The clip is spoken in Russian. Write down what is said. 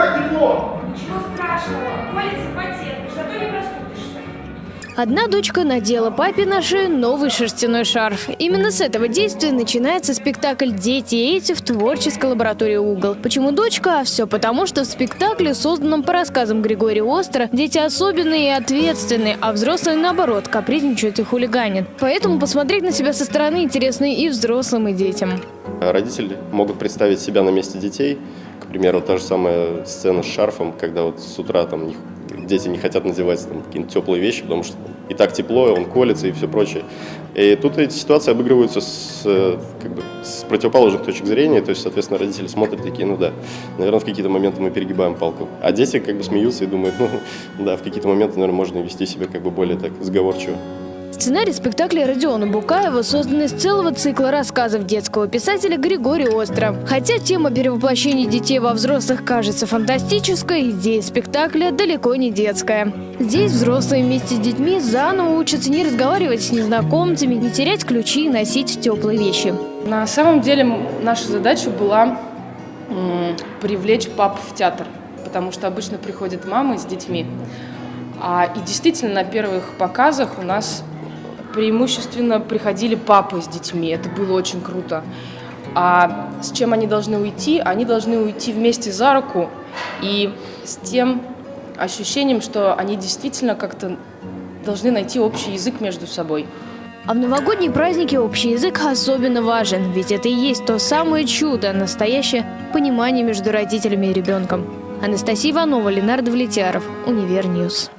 как тепло! Ничего страшного, колется потеет, зато не простудишься. Одна дочка надела папе на шею новый шерстяной шарф. Именно с этого действия начинается спектакль «Дети эти» в творческой лаборатории «Угол». Почему дочка? А Все потому, что в спектакле, созданном по рассказам Григория Остра, дети особенные и ответственные, а взрослые, наоборот, капризничают и хулиганят. Поэтому посмотреть на себя со стороны интересно и взрослым, и детям. Родители могут представить себя на месте детей – к примеру, та же самая сцена с шарфом, когда вот с утра там не- дети не хотят надевать там какие-то теплые вещи, потому что и так тепло, он колется и все прочее. И тут эти ситуации обыгрываются с, как бы, с противоположных точек зрения, то есть, соответственно, родители смотрят такие, ну да, наверное, в какие-то моменты мы перегибаем палку. А дети как бы смеются и думают, ну да, в какие-то моменты, наверное, можно вести себя как бы более так сговорчиво. Сценарий спектакля Родиона Букаева создан из целого цикла рассказов детского писателя Григория Остра. Хотя тема перевоплощения детей во взрослых кажется фантастической, идея спектакля далеко не детская. Здесь взрослые вместе с детьми заново учатся не разговаривать с незнакомцами, не терять ключи и носить теплые вещи. На самом деле наша задача была привлечь пап в театр, потому что обычно приходят мамы с детьми. А, и действительно на первых показах у нас преимущественно приходили папы с детьми. Это было очень круто. А с чем они должны уйти? Они должны уйти вместе за руку и с тем ощущением, что они действительно как-то должны найти общий язык между собой. А в новогодние праздники общий язык особенно важен, ведь это и есть то самое чудо, настоящее понимание между родителями и ребенком. Анастасия Иванова, Ленар Давлетьяров, Univer News.